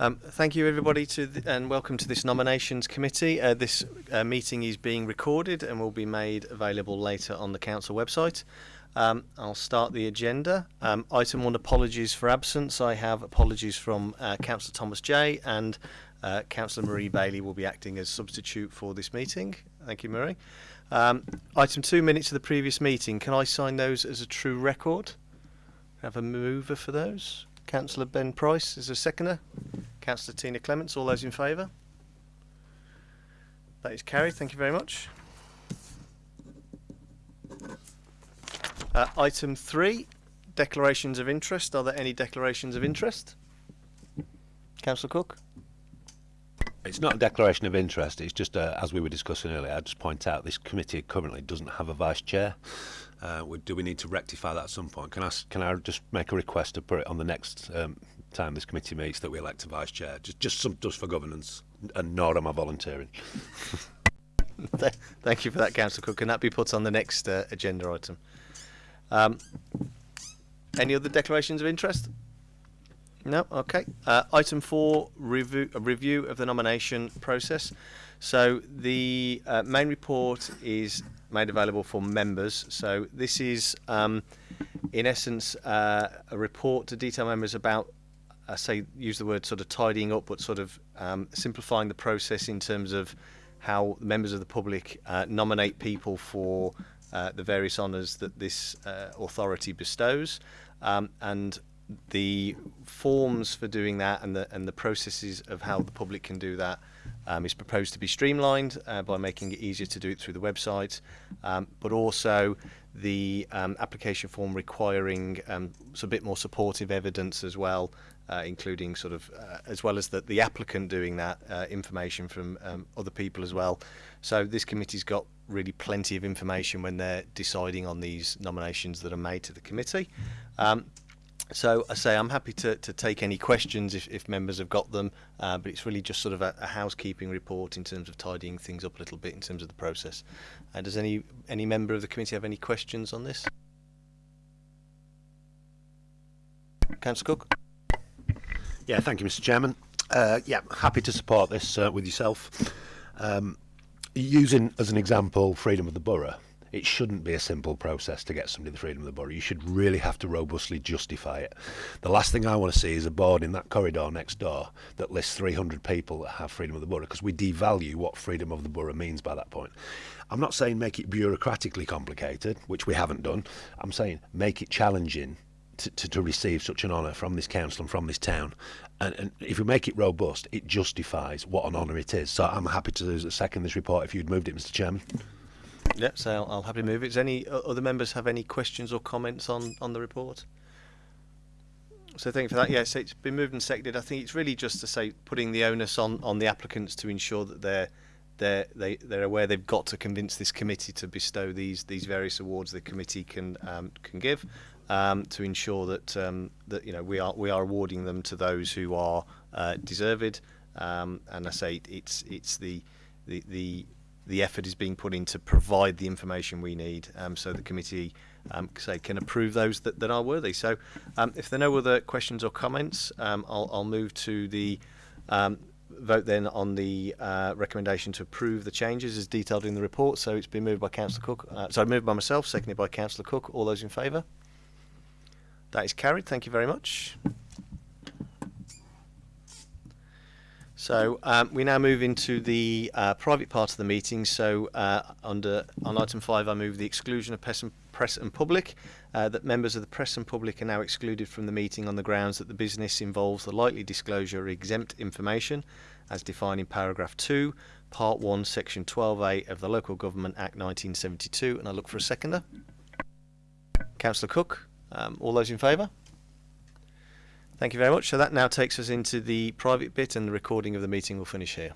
Um, thank you, everybody, to th- and welcome to this nominations committee. Uh, this uh, meeting is being recorded and will be made available later on the council website. Um, I'll start the agenda. Um, item one: apologies for absence. I have apologies from uh, Councillor Thomas J and uh, Councillor Marie Bailey will be acting as substitute for this meeting. Thank you, Marie. Um, item two: minutes of the previous meeting. Can I sign those as a true record? Have a mover for those. Councillor Ben Price is a seconder. Councillor Tina Clements, all those in favour? That is carried, thank you very much. Uh, item three, declarations of interest. Are there any declarations of interest? Councillor Cook? It's not a declaration of interest. It's just, uh, as we were discussing earlier, I'd just point out this committee currently doesn't have a vice chair. Uh, do we need to rectify that at some point? Can I, can I just make a request to put it on the next um, time this committee meets that we elect a vice chair? Just, just some just for governance, and nor am I volunteering. Thank you for that, Councillor Cook. Can that be put on the next uh, agenda item? Um, any other declarations of interest? No. Okay. Uh, item four: review, a review of the nomination process. So the uh, main report is made available for members. So this is, um, in essence, uh, a report to detail members about I say use the word sort of tidying up, but sort of um, simplifying the process in terms of how members of the public uh, nominate people for uh, the various honours that this uh, authority bestows, um, and the forms for doing that and the and the processes of how the public can do that um, is proposed to be streamlined uh, by making it easier to do it through the website, um, but also the um, application form requiring um, a bit more supportive evidence as well, uh, including sort of uh, as well as the, the applicant doing that uh, information from um, other people as well. So this committee's got really plenty of information when they're deciding on these nominations that are made to the committee. Um, so I say I'm happy to, to take any questions if, if members have got them, uh, but it's really just sort of a, a housekeeping report in terms of tidying things up a little bit in terms of the process. Uh, does any any member of the committee have any questions on this? Councillor Cook? Yeah, thank you, Mr. Chairman. Uh, yeah, happy to support this uh, with yourself. Um, using as an example freedom of the borough, it shouldn't be a simple process to get somebody the freedom of the borough. You should really have to robustly justify it. The last thing I want to see is a board in that corridor next door that lists 300 people that have freedom of the borough because we devalue what freedom of the borough means by that point. I'm not saying make it bureaucratically complicated, which we haven't done. I'm saying make it challenging to, to, to receive such an honour from this council and from this town. And, and if we make it robust, it justifies what an honour it is. So I'm happy to second this report if you'd moved it, Mr. Chairman. Yep, so I'll, I'll happily move it. Does any other members have any questions or comments on, on the report? So thank you for that. Yes, it's been moved and seconded. I think it's really just to say putting the onus on, on the applicants to ensure that they're they're they, they're aware they've got to convince this committee to bestow these these various awards the committee can um, can give um, to ensure that um, that you know we are we are awarding them to those who are uh, deserved. Um, and I say it's it's the the the the effort is being put in to provide the information we need um, so the committee um, say can approve those that, that are worthy. So um, if there are no other questions or comments, I'll, I'll move to the vote then on the uh, recommendation to approve the changes as detailed in the report. So it's been moved by Councillor Cook, uh, sorry, moved by myself, seconded by Councillor Cook. All those in favour? That is carried. Thank you very much. So um, we now move into the uh, private part of the meeting. So uh, under on item five, I move the exclusion of press and, press and public. Uh, that members of the press and public are now excluded from the meeting on the grounds that the business involves the likely disclosure of exempt information, as defined in paragraph two, part one, section 12A of the Local Government Act 1972. And I look for a seconder. Councillor Cook. Um, all those in favour? Thank you very much. So that now takes us into the private bit, and the recording of the meeting will finish here.